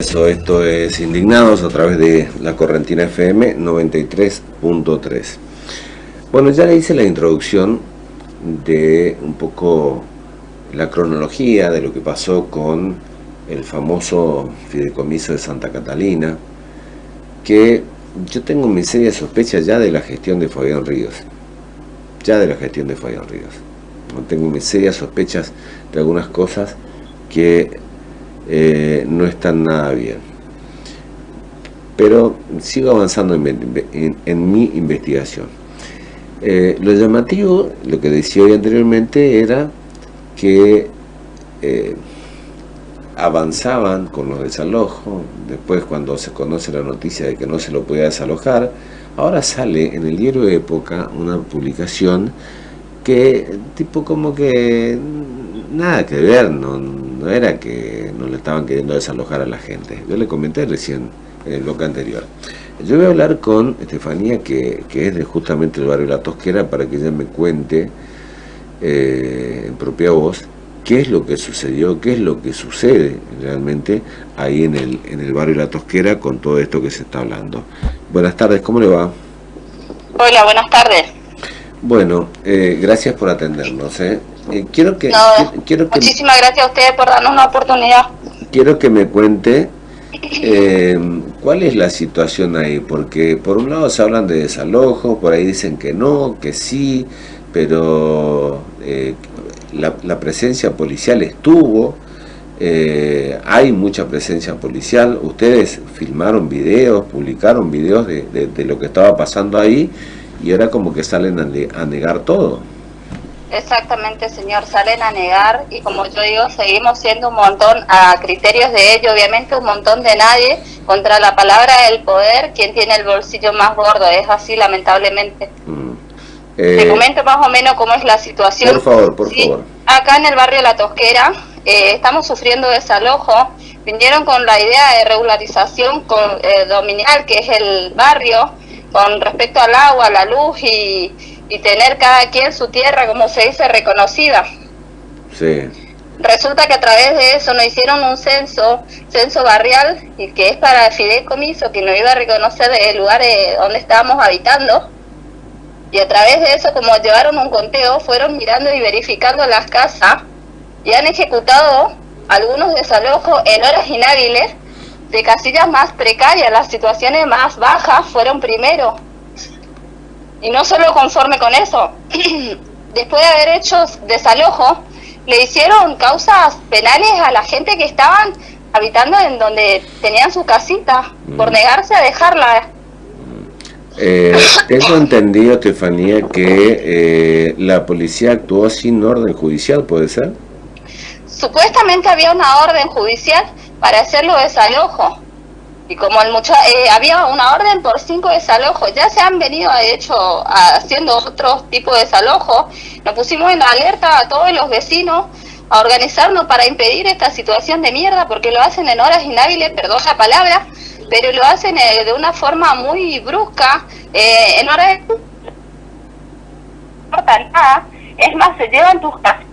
Eso, esto es Indignados a través de la Correntina FM 93.3. Bueno, ya le hice la introducción de un poco la cronología de lo que pasó con el famoso fideicomiso de Santa Catalina, que yo tengo mis serias sospechas ya de la gestión de Fabián Ríos. Ya de la gestión de Fabián Ríos. Tengo mis serias sospechas de algunas cosas que eh, no están nada bien. Pero sigo avanzando en, mi investigación. Eh, lo llamativo, lo que decía hoy anteriormente, era que eh, avanzaban con los desalojos, después cuando se conoce la noticia de que no se lo podía desalojar, ahora sale en el diario de Época una publicación que tipo como que nada que ver, no, no era que no le estaban queriendo desalojar a la gente. Yo le comenté recién en el bloque anterior. Yo voy a hablar con Estefanía, que, es de justamente el barrio La Tosquera, para que ella me cuente eh, en propia voz qué es lo que sucedió, qué es lo que sucede realmente ahí en el, en el barrio La Tosquera con todo esto que se está hablando. Buenas tardes, ¿cómo le va? Hola, buenas tardes. Bueno, eh, gracias por atendernos. ¿eh? Eh, quiero que, quiero que, muchísimas gracias a ustedes por darnos una oportunidad. Quiero que me cuente eh, cuál es la situación ahí, porque por un lado se hablan de desalojo, por ahí dicen que no, que sí, pero eh, la, presencia policial estuvo, hay mucha presencia policial, ustedes filmaron videos, publicaron videos de, lo que estaba pasando ahí y ahora como que salen a negar todo. Exactamente, señor. Salen a negar y como yo digo, seguimos siendo un montón a criterios de ello, obviamente un montón de nadie contra la palabra del poder, quien tiene el bolsillo más gordo. Es así, lamentablemente. Mm. Te eh, comento más o menos cómo es la situación. Por favor, por favor. Acá en el barrio La Tosquera eh, estamos sufriendo desalojo. Vinieron con la idea de regularización con, eh, dominial, que es el barrio, con respecto al agua, la luz y y tener cada quien su tierra, como se dice, reconocida. Sí. Resulta que a través de eso nos hicieron un censo, censo barrial, y que es para el fideicomiso, que nos iba a reconocer el lugar donde estábamos habitando. Y a través de eso, como llevaron un conteo, fueron mirando y verificando las casas y han ejecutado algunos desalojos en horas inhábiles de casillas más precarias, las situaciones más bajas fueron primero y no solo conforme con eso, después de haber hecho desalojo, le hicieron causas penales a la gente que estaban habitando en donde tenían su casita, por mm. negarse a dejarla. Eh, tengo entendido, Estefanía, que eh, la policía actuó sin orden judicial, ¿puede ser? Supuestamente había una orden judicial para hacerlo desalojo y como el mucha eh, había una orden por cinco desalojos, ya se han venido de hecho haciendo otros tipos de desalojos, nos pusimos en alerta a todos los vecinos a organizarnos para impedir esta situación de mierda, porque lo hacen en horas inhábiles, perdón la palabra, pero lo hacen eh, de una forma muy brusca, eh, en horas de... es más, se llevan tus casas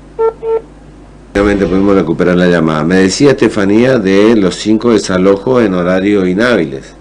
pudimos recuperar la llamada. Me decía Estefanía de los cinco desalojos en horario inhábiles.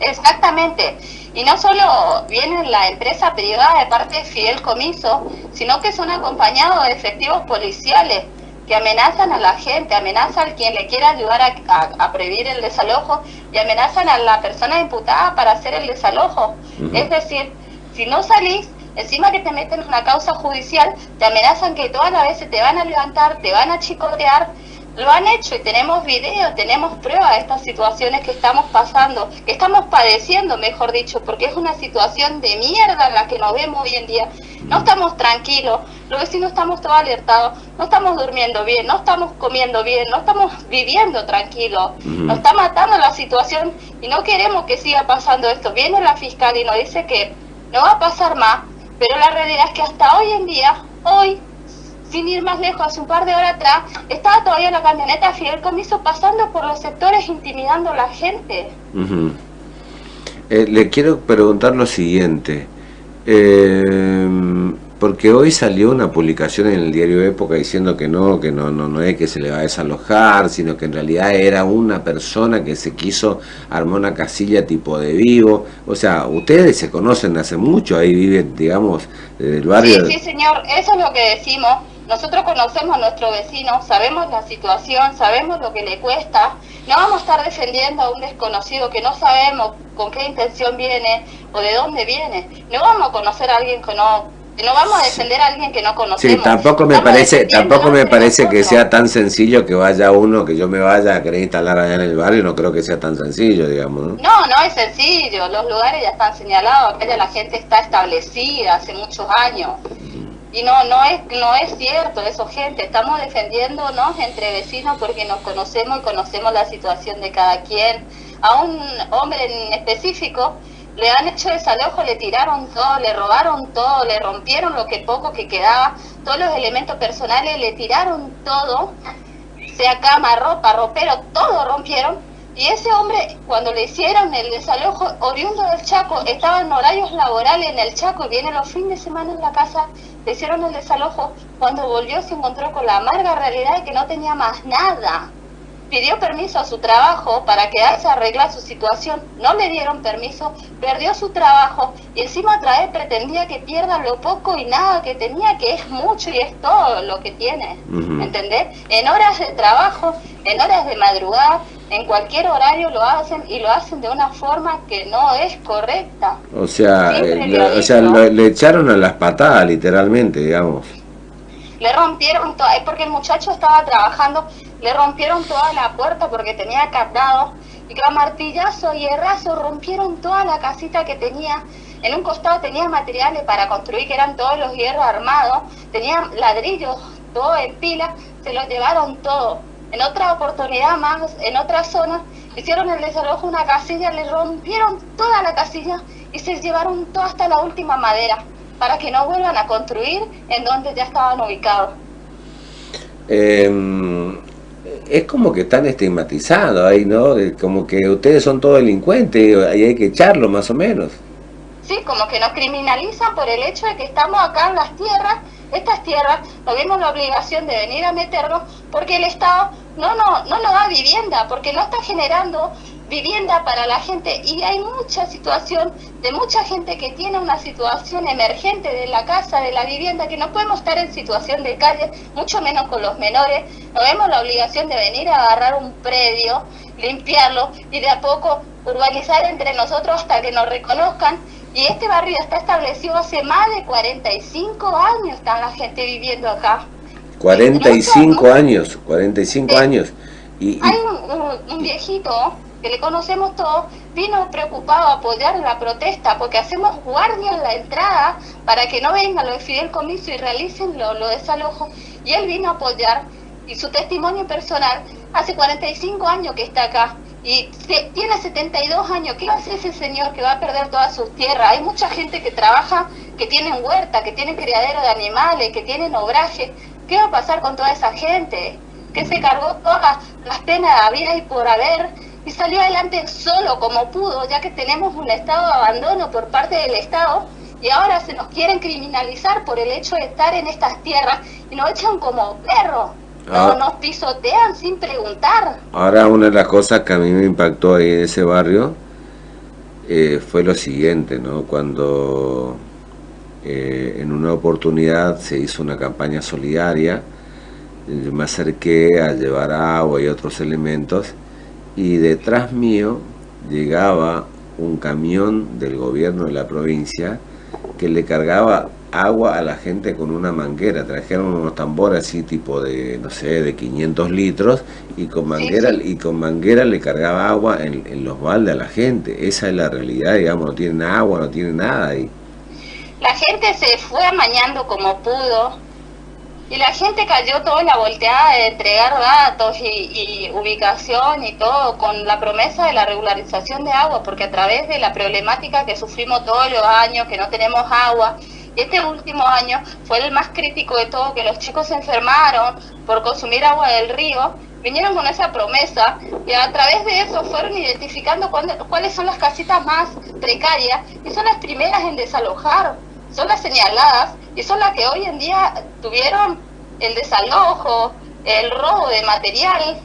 Exactamente. Y no solo viene la empresa privada de parte de Fidel Comiso, sino que son acompañados de efectivos policiales que amenazan a la gente, amenazan a quien le quiera ayudar a, a, prevenir el desalojo y amenazan a la persona imputada para hacer el desalojo. Es decir, si no salís, Encima que te meten en una causa judicial, te amenazan que todas las veces te van a levantar, te van a chicotear. Lo han hecho y tenemos videos, tenemos pruebas de estas situaciones que estamos pasando, que estamos padeciendo, mejor dicho, porque es una situación de mierda en la que nos vemos hoy en día. No estamos tranquilos, los vecinos estamos todos alertados, no estamos durmiendo bien, no estamos comiendo bien, no estamos viviendo tranquilos. Nos está matando la situación y no queremos que siga pasando esto. Viene la fiscal y nos dice que no va a pasar más, pero la realidad es que hasta hoy en día, hoy, sin ir más lejos, hace un par de horas atrás, estaba todavía la camioneta Fidel Comiso pasando por los sectores intimidando a la gente. Eh, le quiero preguntar lo siguiente. Eh, porque hoy salió una publicación en el diario Época diciendo que no, que no, no, no es que se le va a desalojar, sino que en realidad era una persona que se quiso armar una casilla tipo de vivo. O sea, ustedes se conocen hace mucho, ahí viven, digamos, desde el barrio. Sí, sí, señor, eso es lo que decimos. Nosotros conocemos a nuestro vecino, sabemos la situación, sabemos lo que le cuesta. No vamos a estar defendiendo a un desconocido que no sabemos con qué intención viene o de dónde viene. No vamos a conocer a alguien que no no vamos a defender a alguien que no conocemos. Sí, tampoco me parece, tampoco me parece que sea tan sencillo que vaya uno, que yo me vaya a querer instalar allá en el barrio, no creo que sea tan sencillo, digamos. No, no, no es sencillo, los lugares ya están señalados, acá ya la gente está establecida hace muchos años. Y no, no es, no es cierto eso, gente. Estamos defendiéndonos entre vecinos porque nos conocemos y conocemos la situación de cada quien. A un hombre en específico le han hecho desalojo, le tiraron todo, le robaron todo, le rompieron lo que poco que quedaba, todos los elementos personales, le tiraron todo, sea cama, ropa, ropero, todo rompieron. Y ese hombre, cuando le hicieron el desalojo, oriundo del Chaco, estaba en horarios laborales en el Chaco y viene los fines de semana en la casa, le hicieron el desalojo. Cuando volvió se encontró con la amarga realidad de que no tenía más nada pidió permiso a su trabajo para quedarse a arreglar su situación, no le dieron permiso, perdió su trabajo y encima otra vez pretendía que pierda lo poco y nada que tenía, que es mucho y es todo lo que tiene, ¿entendés? En horas de trabajo, en horas de madrugada, en cualquier horario lo hacen y lo hacen de una forma que no es correcta. O sea, eh, o sea le echaron a las patadas literalmente, digamos. Le rompieron todo, es porque el muchacho estaba trabajando le rompieron toda la puerta porque tenía candado y con martillazo y herrazo rompieron toda la casita que tenía. En un costado tenía materiales para construir, que eran todos los hierros armados, tenía ladrillos, todo en pila, se lo llevaron todo. En otra oportunidad más, en otra zona, hicieron el desalojo una casilla, le rompieron toda la casilla y se llevaron todo hasta la última madera, para que no vuelvan a construir en donde ya estaban ubicados. Eh, es como que están estigmatizados ahí, ¿no? Como que ustedes son todos delincuentes y hay que echarlo más o menos. Sí, como que nos criminalizan por el hecho de que estamos acá en las tierras, estas tierras, no vemos la obligación de venir a meternos porque el Estado no, no, no nos da vivienda, porque no está generando vivienda para la gente y hay mucha situación de mucha gente que tiene una situación emergente de la casa, de la vivienda, que no podemos estar en situación de calle, mucho menos con los menores. No vemos la obligación de venir a agarrar un predio, limpiarlo y de a poco urbanizar entre nosotros hasta que nos reconozcan. Y este barrio está establecido hace más de 45 años, está la gente viviendo acá. 45 años, 45 años. Y, Hay un viejito que le conocemos todos, vino preocupado a apoyar la protesta porque hacemos guardia en la entrada para que no vengan los de Fidel Comiso y realicen lo, lo desalojo. Y él vino a apoyar y su testimonio personal, hace 45 años que está acá y tiene 72 años, ¿qué va a hacer ese señor que va a perder todas sus tierras? Hay mucha gente que trabaja, que tienen huerta, que tienen criadero de animales, que tienen obraje. ¿Qué va a pasar con toda esa gente? Que se cargó todas las penas de vida y por haber y salió adelante solo como pudo, ya que tenemos un estado de abandono por parte del Estado y ahora se nos quieren criminalizar por el hecho de estar en estas tierras y nos echan como perros. Ah. nos pisotean sin preguntar. Ahora una de las cosas que a mí me impactó ahí en ese barrio eh, fue lo siguiente, ¿no? Cuando eh, en una oportunidad se hizo una campaña solidaria, yo me acerqué a llevar agua y otros elementos y detrás mío llegaba un camión del gobierno de la provincia que le cargaba agua a la gente con una manguera, trajeron unos tambores así tipo de, no sé, de 500 litros y con manguera y con manguera le cargaba agua en, los baldes a la gente, esa es la realidad, digamos, no tienen agua, no tienen nada ahí. La gente se fue amañando como pudo, y la gente cayó toda la volteada de entregar datos y, ubicación y todo con la promesa de la regularización de agua, porque a través de la problemática que sufrimos todos los años, que no tenemos agua, este último año fue el más crítico de todo, que los chicos se enfermaron por consumir agua del río, vinieron con esa promesa y a través de eso fueron identificando cuáles son las casitas más precarias y son las primeras en desalojar, son las señaladas y son las que hoy en día tuvieron el desalojo, el robo de material,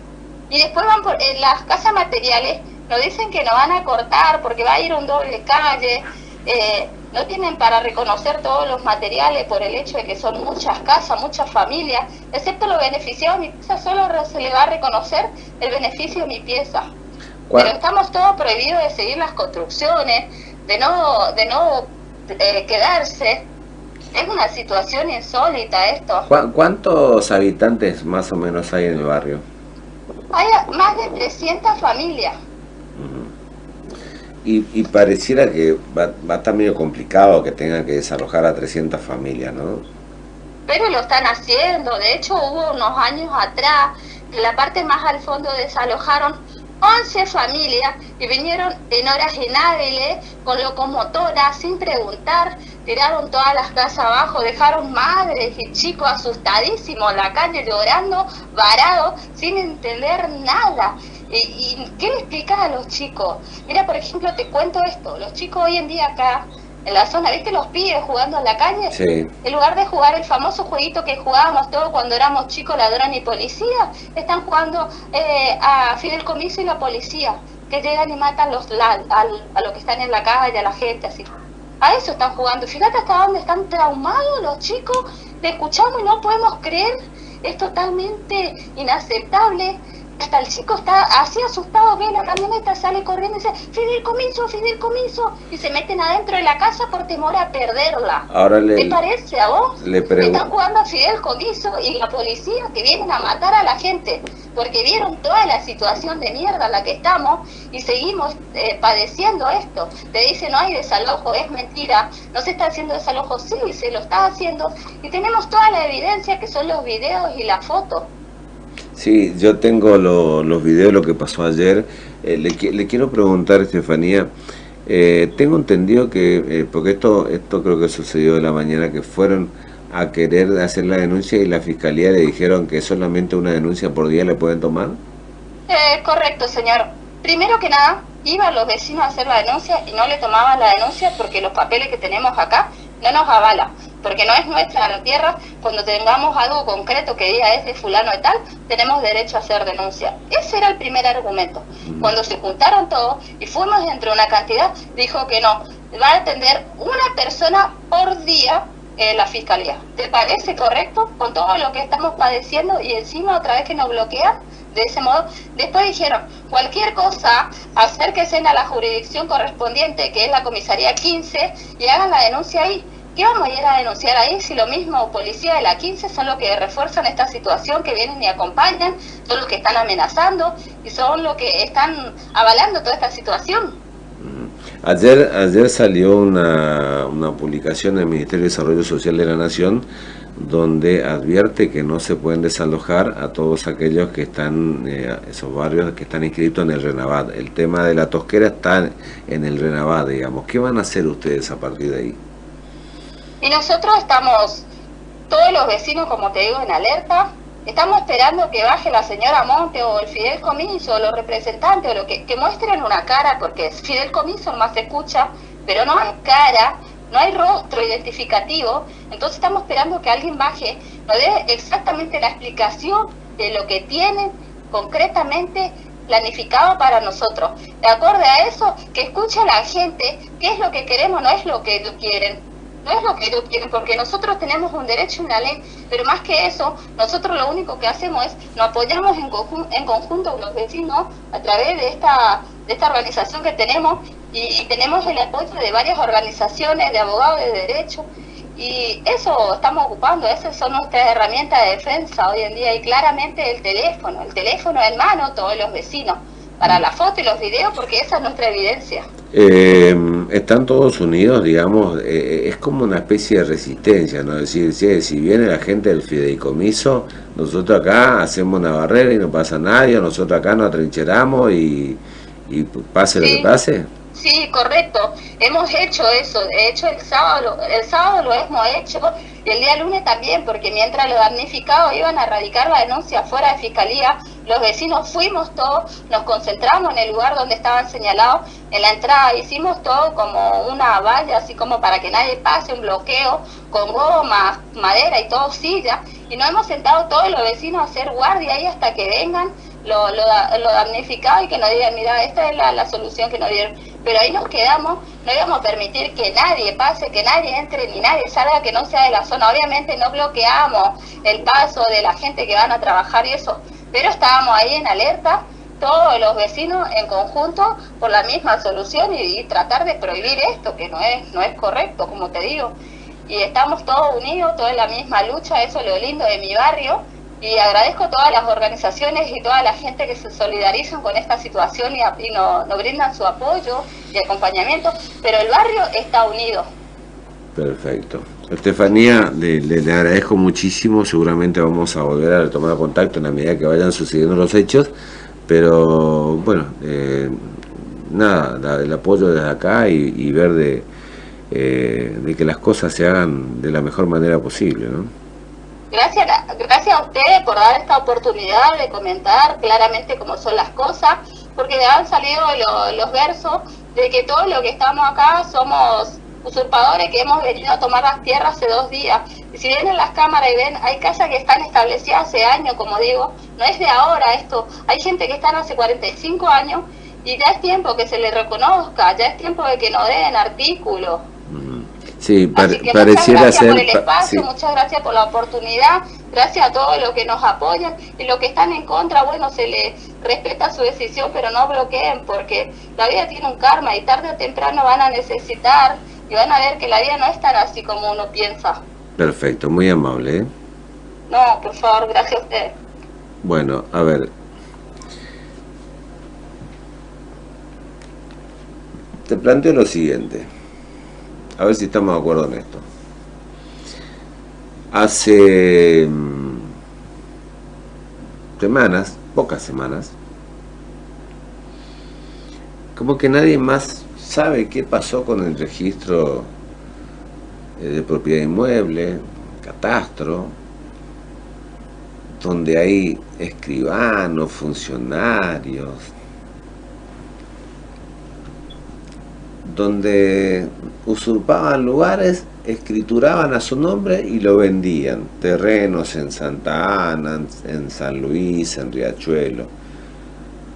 y después van por en las casas materiales, nos dicen que nos van a cortar porque va a ir un doble calle, eh, no tienen para reconocer todos los materiales por el hecho de que son muchas casas, muchas familias, excepto los beneficiados de mi pieza, solo se le va a reconocer el beneficio de mi pieza. Pero estamos todos prohibidos de seguir las construcciones, de no, de no eh, quedarse. Es una situación insólita esto. ¿Cuántos habitantes más o menos hay en el barrio? Hay más de 300 familias. Y, pareciera que va, va, a estar medio complicado que tengan que desalojar a 300 familias, ¿no? Pero lo están haciendo. De hecho, hubo unos años atrás que la parte más al fondo desalojaron 11 familias y vinieron en horas inhábiles con locomotoras sin preguntar, tiraron todas las casas abajo, dejaron madres y chicos asustadísimos en la calle llorando, varados, sin entender nada. ¿Y, qué le a los chicos? Mira, por ejemplo, te cuento esto, los chicos hoy en día acá en la zona, ¿viste los pibes jugando en la calle? Sí. En lugar de jugar el famoso jueguito que jugábamos todos cuando éramos chicos, ladrón y policía, están jugando eh, a Fidel Comiso y la policía, que llegan y matan los, a, a los que están en la calle, a la gente, así. A eso están jugando. Fíjate hasta dónde están traumados los chicos. Le escuchamos y no podemos creer. Es totalmente inaceptable hasta el chico está así asustado, ve la camioneta, sale corriendo y dice, Fidel Comiso, Fidel Comiso, y se meten adentro de la casa por temor a perderla. Ahora le, ¿Te parece a vos? Le Están jugando a Fidel Comiso y la policía que vienen a matar a la gente, porque vieron toda la situación de mierda en la que estamos y seguimos eh, padeciendo esto. Te dicen, no hay desalojo, es mentira, no se está haciendo desalojo, sí, se lo está haciendo, y tenemos toda la evidencia que son los videos y las fotos. Sí, yo tengo los videos de lo que pasó ayer. Eh, le, quiero preguntar, Estefanía, eh, tengo entendido que, eh, porque esto esto creo que sucedió de la mañana, que fueron a querer hacer la denuncia y la fiscalía le dijeron que solamente una denuncia por día le pueden tomar. correcto, señor. Primero que nada, iban los vecinos a hacer la denuncia y no le tomaban la denuncia porque los papeles que tenemos acá no nos avala porque no es nuestra la tierra, cuando tengamos algo concreto que diga es de fulano y tal, tenemos derecho a hacer denuncia. Ese era el primer argumento. Cuando se juntaron todos y fuimos entre una cantidad, dijo que no, va a atender una persona por día en la fiscalía. ¿Te parece correcto con todo lo que estamos padeciendo y encima otra vez que nos bloquean? De ese modo, después dijeron, cualquier cosa, acérquense a la jurisdicción correspondiente, que es la comisaría 15, y hagan la denuncia ahí ¿Qué vamos a ir a denunciar ahí si lo mismo policía de la 15 son los que refuerzan esta situación, que vienen y acompañan, son los que están amenazando y son los que están avalando toda esta situación? Mm. Ayer, ayer salió una, una publicación del Ministerio de Desarrollo Social de la Nación donde advierte que no se pueden desalojar a todos aquellos que están, eh, esos barrios que están inscritos en el Renavat. El tema de la tosquera está en el Renavat, digamos. ¿Qué van a hacer ustedes a partir de ahí? Y nosotros estamos, todos los vecinos, como te digo, en alerta. Estamos esperando que baje la señora Monte o el Fidel Comiso los representantes o lo que, que muestren una cara, porque Fidel Comiso más se escucha, pero no hay cara, no hay rostro identificativo. Entonces estamos esperando que alguien baje, nos dé exactamente la explicación de lo que tienen concretamente planificado para nosotros. De acuerdo a eso, que escuche la gente qué es lo que queremos, no es lo que quieren no es lo que ellos quieren, porque nosotros tenemos un derecho y una ley, pero más que eso, nosotros lo único que hacemos es nos apoyamos en, en conjunto con los vecinos a través de esta, de esta organización que tenemos y, tenemos el apoyo de varias organizaciones de abogados de derecho y eso estamos ocupando, esas son nuestras herramientas de defensa hoy en día y claramente el teléfono, el teléfono en mano, todos los vecinos para la foto y los videos porque esa es nuestra evidencia. Eh, están todos unidos, digamos, eh, es como una especie de resistencia, ¿no? Es decir, si, viene la gente del fideicomiso, nosotros acá hacemos una barrera y no pasa nadie, nosotros acá nos atrincheramos y, y pase lo que pase. Sí, correcto. Hemos hecho eso. De hecho, el sábado, el sábado lo hemos hecho y el día lunes también, porque mientras los damnificados iban a radicar la denuncia fuera de fiscalía, los vecinos fuimos todos, nos concentramos en el lugar donde estaban señalados, en la entrada hicimos todo como una valla, así como para que nadie pase, un bloqueo, con goma, madera y todo, silla, y nos hemos sentado todos los vecinos a hacer guardia ahí hasta que vengan lo, lo, lo damnificado y que nos digan, mira, esta es la, la solución que nos dieron. Pero ahí nos quedamos, no íbamos a permitir que nadie pase, que nadie entre ni nadie salga que no sea de la zona. Obviamente no bloqueamos el paso de la gente que van a trabajar y eso, pero estábamos ahí en alerta, todos los vecinos en conjunto por la misma solución y, tratar de prohibir esto, que no es, no es correcto, como te digo. Y estamos todos unidos, todos en la misma lucha, eso es lo lindo de mi barrio y agradezco a todas las organizaciones y toda la gente que se solidarizan con esta situación y, y nos no brindan su apoyo y acompañamiento, pero el barrio está unido. Perfecto. Estefanía, le, agradezco muchísimo, seguramente vamos a volver a tomar contacto en la medida que vayan sucediendo los hechos, pero bueno, eh, nada, el apoyo desde acá y, ver de, eh, de que las cosas se hagan de la mejor manera posible, ¿no? Gracias, gracias a ustedes por dar esta oportunidad de comentar claramente cómo son las cosas, porque han salido lo, los versos de que todo lo que estamos acá somos usurpadores que hemos venido a tomar las tierras hace dos días. Y si vienen las cámaras y ven, hay casas que están establecidas hace años, como digo, no es de ahora esto. Hay gente que están hace 45 años y ya es tiempo que se les reconozca, ya es tiempo de que nos den artículos. Sí, par pareciera muchas gracias ser... por el espacio, sí. muchas gracias por la oportunidad, gracias a todos los que nos apoyan y los que están en contra, bueno, se les respeta su decisión, pero no bloqueen porque la vida tiene un karma y tarde o temprano van a necesitar y van a ver que la vida no es tan así como uno piensa. Perfecto, muy amable. ¿eh? No, por favor, gracias a usted. Bueno, a ver. Te planteo lo siguiente. A ver si estamos de acuerdo en esto. Hace mm, semanas, pocas semanas, como que nadie más sabe qué pasó con el registro eh, de propiedad inmueble, catastro, donde hay escribanos, funcionarios, donde usurpaban lugares, escrituraban a su nombre y lo vendían. Terrenos en Santa Ana, en San Luis, en Riachuelo.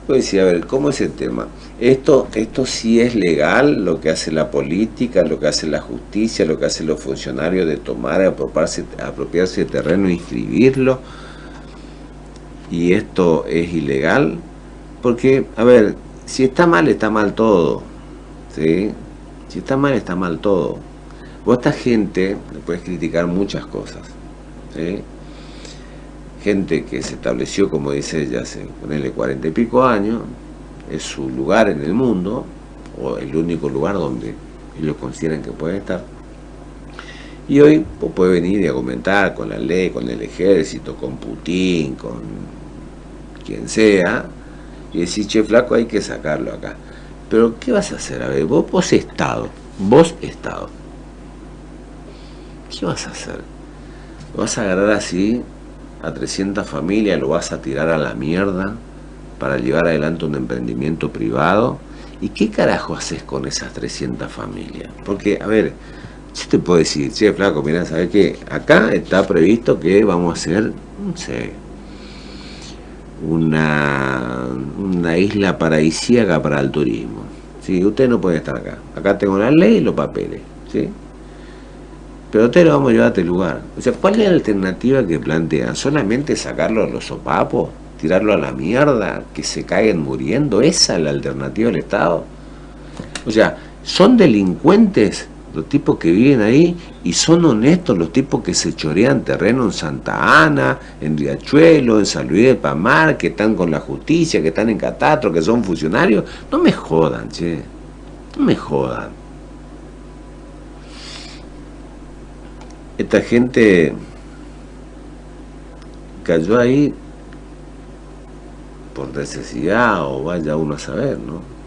Pues decía, a ver, ¿cómo es el tema? Esto, esto sí es legal, lo que hace la política, lo que hace la justicia, lo que hacen los funcionarios de tomar, apropiarse, apropiarse de terreno e inscribirlo. Y esto es ilegal. Porque, a ver, si está mal, está mal todo. ¿sí? Si está mal, está mal todo. Vos esta gente le puedes criticar muchas cosas. ¿sí? Gente que se estableció, como dice ella, hace ponerle cuarenta y pico años, es su lugar en el mundo, o el único lugar donde ellos consideran que pueden estar. Y hoy pues, puede venir y argumentar con la ley, con el ejército, con Putin, con quien sea, y decir, che, flaco, hay que sacarlo acá. Pero, ¿qué vas a hacer? A ver, vos, vos Estado, vos Estado. ¿Qué vas a hacer? ¿Lo vas a agarrar así a 300 familias, lo vas a tirar a la mierda para llevar adelante un emprendimiento privado? ¿Y qué carajo haces con esas 300 familias? Porque, a ver, yo te puedo decir, che, flaco, mira, ¿sabes qué? Acá está previsto que vamos a hacer, no sé, una, una isla paradisíaca para el turismo. ¿sí? Usted no puede estar acá. Acá tengo la ley y los papeles. ¿sí? Pero usted lo vamos a llevar a este lugar. O sea, ¿cuál es la alternativa que plantean? ¿Solamente sacarlo a los sopapos? ¿Tirarlo a la mierda? ¿Que se caigan muriendo? ¿Esa es la alternativa del Estado? O sea, ¿son delincuentes los tipos que viven ahí y son honestos los tipos que se chorean terreno en Santa Ana, en Riachuelo, en San Luis de Pamar, que están con la justicia, que están en Catastro, que son funcionarios. No me jodan, che. No me jodan. Esta gente cayó ahí por necesidad o vaya uno a saber, ¿no?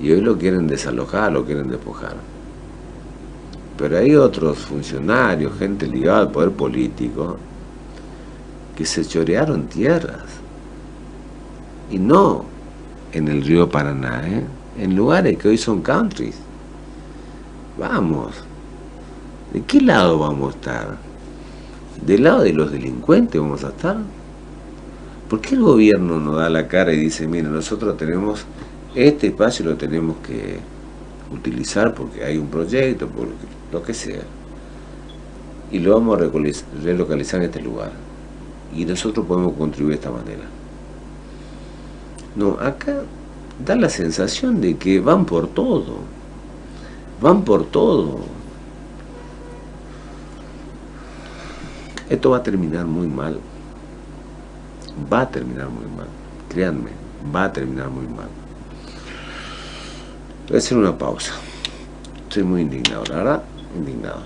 y hoy lo quieren desalojar, lo quieren despojar. Pero hay otros funcionarios, gente ligada al poder político, que se chorearon tierras. Y no en el río Paraná, ¿eh? en lugares que hoy son countries. Vamos, ¿de qué lado vamos a estar? ¿Del lado de los delincuentes vamos a estar? ¿Por qué el gobierno no da la cara y dice, mire, nosotros tenemos este espacio lo tenemos que utilizar porque hay un proyecto, por lo que sea, y lo vamos a relocalizar en este lugar, y nosotros podemos contribuir de esta manera? No, acá da la sensación de que van por todo, van por todo. Esto va a terminar muy mal, va a terminar muy mal, créanme, va a terminar muy mal. Voy a hacer una pausa. Estoy muy indignado, la verdad, indignado.